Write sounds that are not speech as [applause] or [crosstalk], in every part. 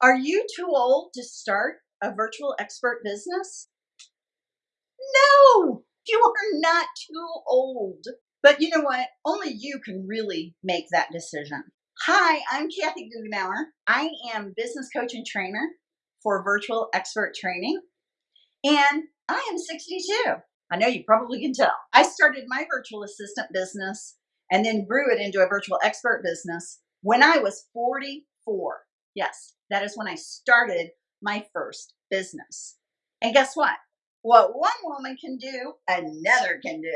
Are you too old to start a virtual expert business? No, you are not too old. But you know what? Only you can really make that decision. Hi, I'm Kathy Goughenour. I am business coach and trainer for virtual expert training, and I am 62. I know you probably can tell. I started my virtual assistant business and then grew it into a virtual expert business when I was 44. Yes, that is when I started my first business. And guess what? What one woman can do, another can do.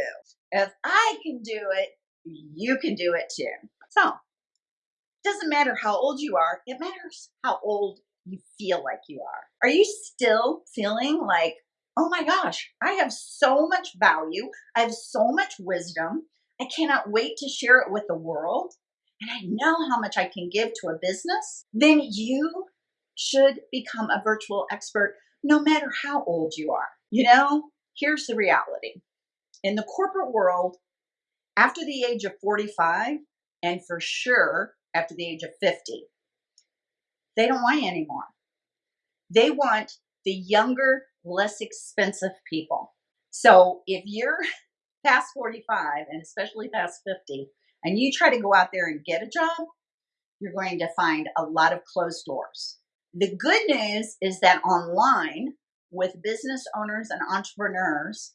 If I can do it, you can do it too. So, it doesn't matter how old you are, it matters how old you feel like you are. Are you still feeling like, oh my gosh, I have so much value, I have so much wisdom, I cannot wait to share it with the world, and I know how much I can give to a business? Then you should become a virtual expert no matter how old you are. You know, here's the reality. In the corporate world, after the age of 45, and for sure after the age of 50, they don't want you anymore. They want the younger, less expensive people. So if you're [laughs] past 45 and especially past 50 and you try to go out there and get a job, you're going to find a lot of closed doors. The good news is that online, with business owners and entrepreneurs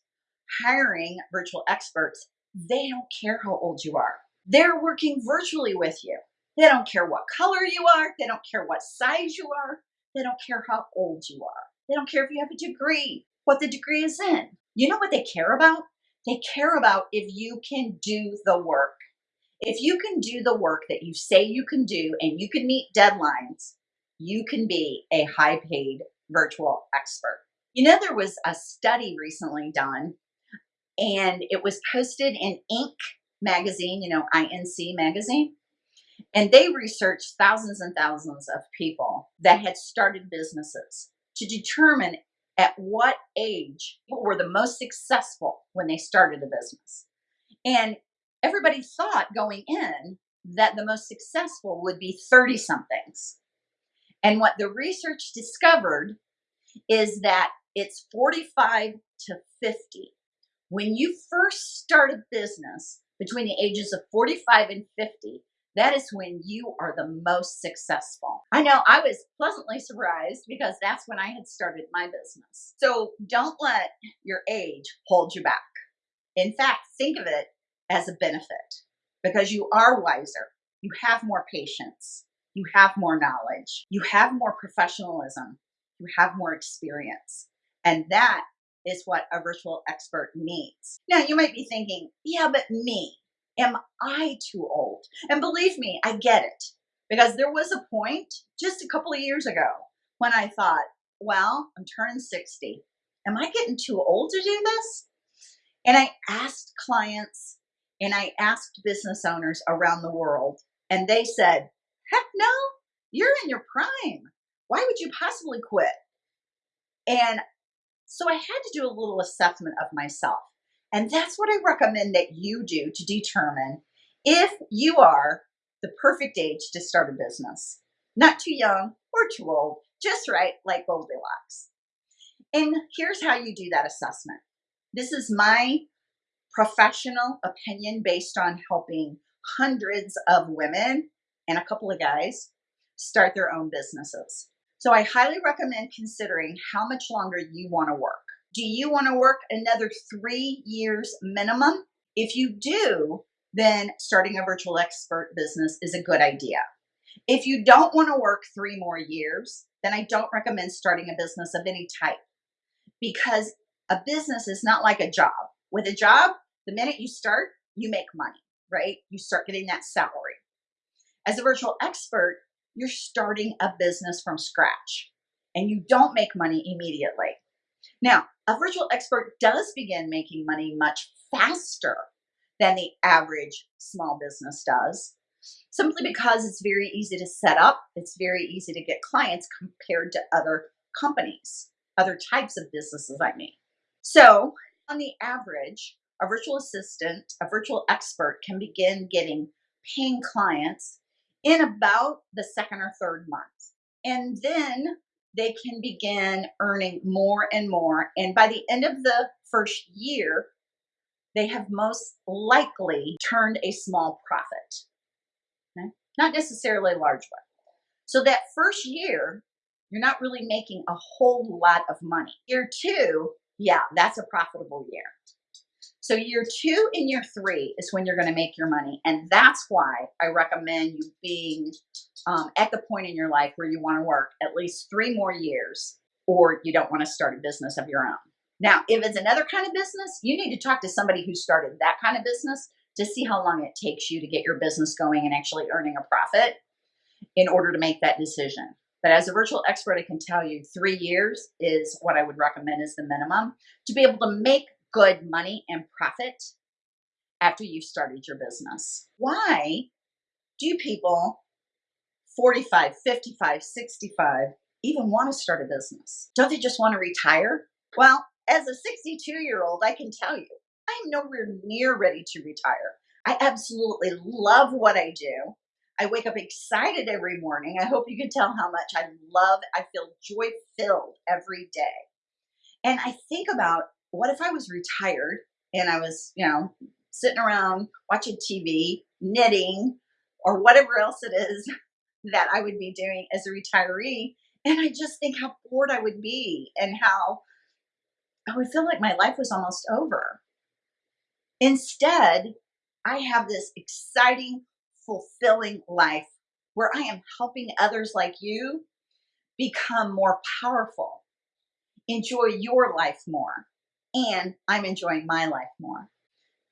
hiring virtual experts, they don't care how old you are. They're working virtually with you. They don't care what color you are. They don't care what size you are. They don't care how old you are. They don't care if you have a degree, what the degree is in. You know what they care about? They care about if you can do the work. If you can do the work that you say you can do and you can meet deadlines, you can be a high paid virtual expert. You know, there was a study recently done and it was posted in Inc. magazine, you know, INC magazine. And they researched thousands and thousands of people that had started businesses to determine at what age people were the most successful when they started a business. And everybody thought going in that the most successful would be 30 somethings. And what the research discovered is that it's 45 to 50. When you first start a business between the ages of 45 and 50, that is when you are the most successful. I know I was pleasantly surprised because that's when I had started my business. So don't let your age hold you back. In fact, think of it as a benefit because you are wiser, you have more patience, you have more knowledge, you have more professionalism, you have more experience. And that is what a virtual expert needs. Now, you might be thinking, yeah, but me, am I too old? And believe me, I get it because there was a point just a couple of years ago when I thought, well, I'm turning 60. Am I getting too old to do this? And I asked clients and I asked business owners around the world, and they said, heck no, you're in your prime. Why would you possibly quit? And so I had to do a little assessment of myself. And that's what I recommend that you do to determine if you are the perfect age to start a business. Not too young or too old, just right, like Goldilocks. And here's how you do that assessment. This is my professional opinion based on helping hundreds of women and a couple of guys start their own businesses. So I highly recommend considering how much longer you want to work. Do you want to work another three years minimum? If you do, then starting a virtual expert business is a good idea. If you don't want to work three more years, then I don't recommend starting a business of any type because a business is not like a job. With a job, the minute you start, you make money, right? You start getting that salary. As a virtual expert, you're starting a business from scratch and you don't make money immediately. Now, a virtual expert does begin making money much faster than the average small business does, simply because it's very easy to set up, it's very easy to get clients compared to other companies, other types of businesses, I mean. So, on the average, a virtual assistant, a virtual expert can begin getting paying clients in about the second or third month. And then they can begin earning more and more. And by the end of the first year, they have most likely turned a small profit. Okay? Not necessarily a large one. So that first year, you're not really making a whole lot of money. Year two, yeah, that's a profitable year. So year two and year three is when you're going to make your money. And that's why I recommend you being um, at the point in your life where you want to work at least three more years or you don't want to start a business of your own. Now, if it's another kind of business, you need to talk to somebody who started that kind of business to see how long it takes you to get your business going and actually earning a profit in order to make that decision. But as a virtual expert, I can tell you three years is what I would recommend as the minimum to be able to make good money and profit after you've started your business. Why do people 45, 55, 65 even want to start a business? Don't they just want to retire? Well, as a 62 year old, I can tell you, I'm nowhere near ready to retire. I absolutely love what I do. I wake up excited every morning. I hope you can tell how much I love, I feel joy filled every day. And I think about what if I was retired and I was, you know, sitting around watching TV, knitting, or whatever else it is [laughs] that I would be doing as a retiree. And I just think how bored I would be and how I would feel like my life was almost over. Instead, I have this exciting, fulfilling life where I am helping others like you become more powerful, enjoy your life more, and I'm enjoying my life more.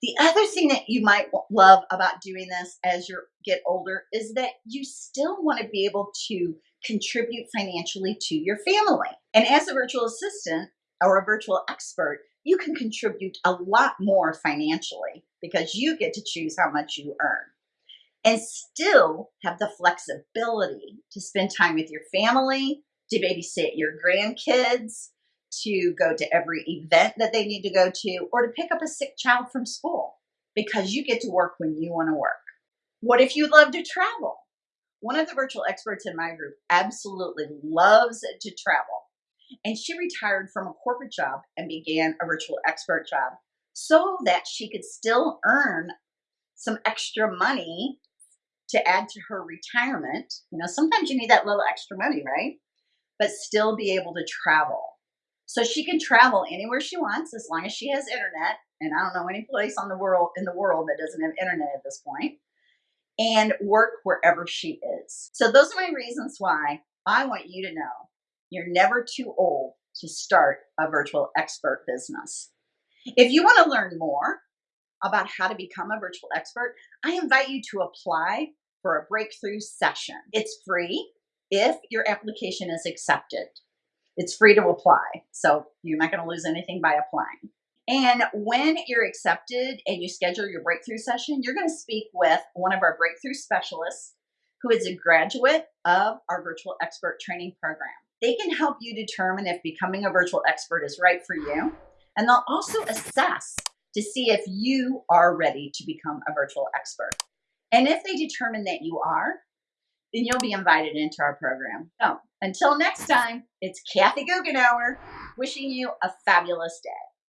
The other thing that you might love about doing this as you get older is that you still want to be able to contribute financially to your family. And as a virtual assistant or a virtual expert, you can contribute a lot more financially because you get to choose how much you earn and still have the flexibility to spend time with your family, to babysit your grandkids, to go to every event that they need to go to, or to pick up a sick child from school because you get to work when you want to work. What if you love to travel? One of the virtual experts in my group absolutely loves to travel. And she retired from a corporate job and began a virtual expert job so that she could still earn some extra money to add to her retirement. You know, sometimes you need that little extra money, right? But still be able to travel. So she can travel anywhere she wants as long as she has internet. And I don't know any place on the world in the world that doesn't have internet at this. And work wherever she is. So those are my reasons why I want you to know you're never too old to start a virtual expert business. If you want to learn more about how to become a virtual expert, I invite you to apply for a breakthrough session. It's free if your application is accepted. It's free to apply, so you're not going to lose anything by applying. And when you're accepted and you schedule your breakthrough session, you're going to speak with one of our breakthrough specialists who is a graduate of our virtual expert training program. They can help you determine if becoming a virtual expert is right for you. And they'll also assess to see if you are ready to become a virtual expert. And if they determine that you are, then you'll be invited into our program. So until next time, it's Kathy Goughenour wishing you a fabulous day.